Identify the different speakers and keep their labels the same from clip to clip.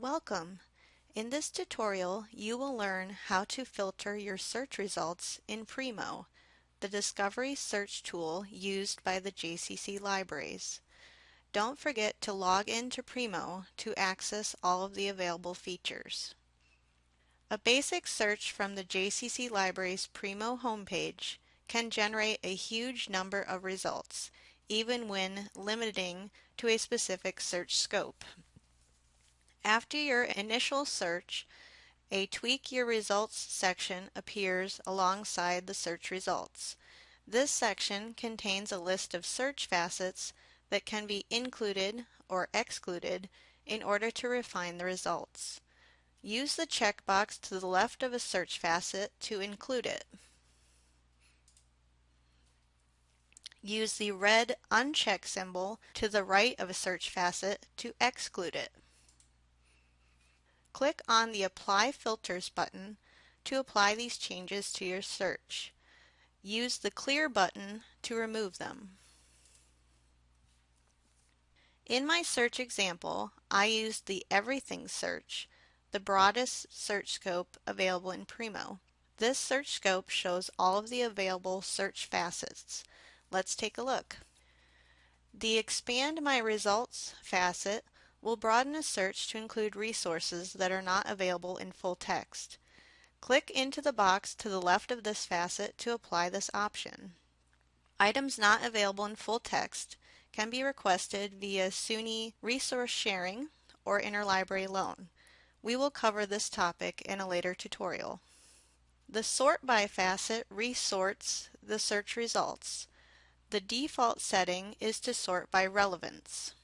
Speaker 1: Welcome! In this tutorial, you will learn how to filter your search results in Primo, the discovery search tool used by the JCC libraries. Don't forget to log into Primo to access all of the available features. A basic search from the JCC Libraries Primo homepage can generate a huge number of results, even when limiting to a specific search scope. After your initial search, a Tweak Your Results section appears alongside the search results. This section contains a list of search facets that can be included or excluded in order to refine the results. Use the checkbox to the left of a search facet to include it. Use the red uncheck symbol to the right of a search facet to exclude it. Click on the Apply Filters button to apply these changes to your search. Use the Clear button to remove them. In my search example, I used the Everything search, the broadest search scope available in Primo. This search scope shows all of the available search facets. Let's take a look. The Expand My Results facet will broaden a search to include resources that are not available in full text. Click into the box to the left of this facet to apply this option. Items not available in full text can be requested via SUNY resource sharing or interlibrary loan. We will cover this topic in a later tutorial. The Sort By facet resorts the search results. The default setting is to sort by relevance.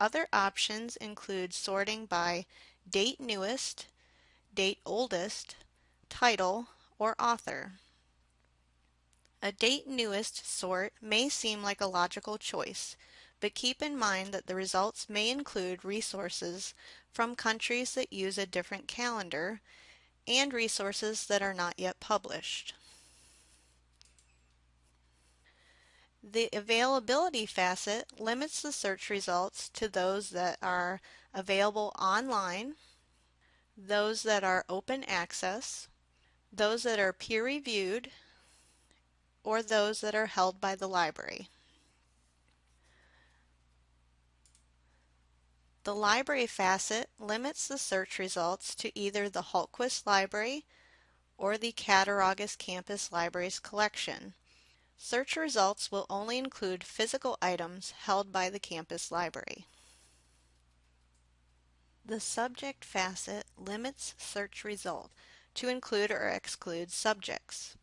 Speaker 1: Other options include sorting by date newest, date oldest, title, or author. A date newest sort may seem like a logical choice, but keep in mind that the results may include resources from countries that use a different calendar and resources that are not yet published. The availability facet limits the search results to those that are available online, those that are open access, those that are peer reviewed, or those that are held by the library. The library facet limits the search results to either the Hultquist Library or the Cattaraugus Campus Libraries collection. Search results will only include physical items held by the campus library. The subject facet limits search result to include or exclude subjects.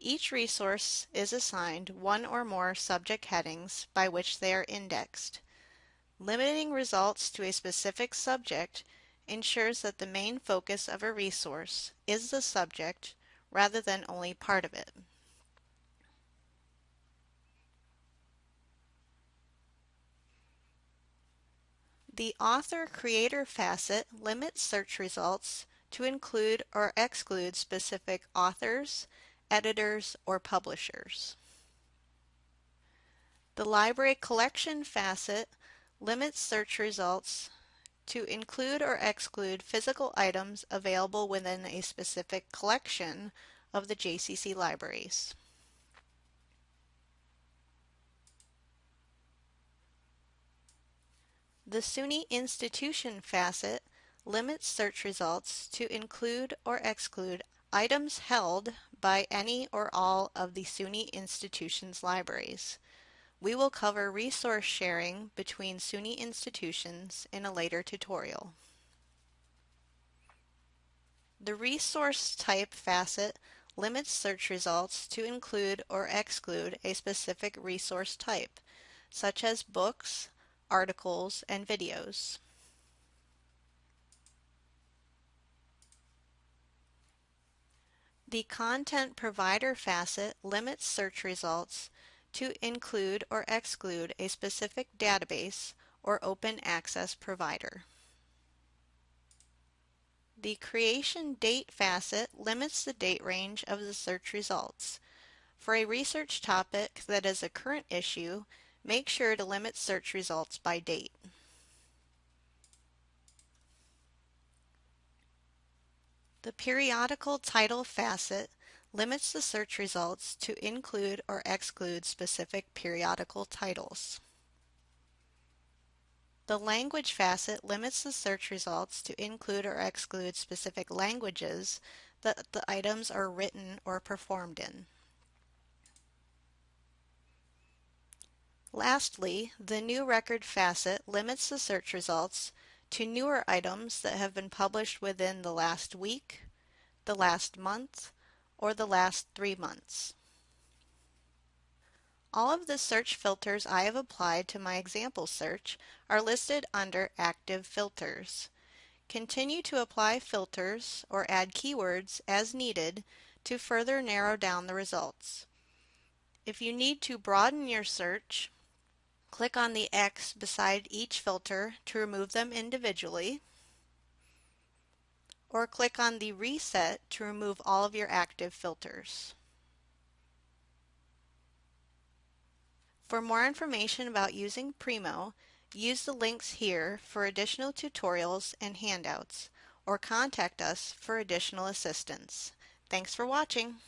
Speaker 1: Each resource is assigned one or more subject headings by which they are indexed. Limiting results to a specific subject ensures that the main focus of a resource is the subject rather than only part of it. The author-creator facet limits search results to include or exclude specific authors, editors, or publishers. The library collection facet limits search results to include or exclude physical items available within a specific collection of the JCC libraries. The SUNY institution facet limits search results to include or exclude items held by any or all of the SUNY institution's libraries. We will cover resource sharing between SUNY institutions in a later tutorial. The resource type facet limits search results to include or exclude a specific resource type, such as books, articles, and videos. The Content Provider facet limits search results to include or exclude a specific database or open access provider. The Creation Date facet limits the date range of the search results. For a research topic that is a current issue, Make sure to limit search results by date. The periodical title facet limits the search results to include or exclude specific periodical titles. The language facet limits the search results to include or exclude specific languages that the items are written or performed in. Lastly, the new record facet limits the search results to newer items that have been published within the last week, the last month, or the last three months. All of the search filters I have applied to my example search are listed under Active Filters. Continue to apply filters or add keywords as needed to further narrow down the results. If you need to broaden your search, Click on the X beside each filter to remove them individually, or click on the Reset to remove all of your active filters. For more information about using Primo, use the links here for additional tutorials and handouts, or contact us for additional assistance. Thanks for watching!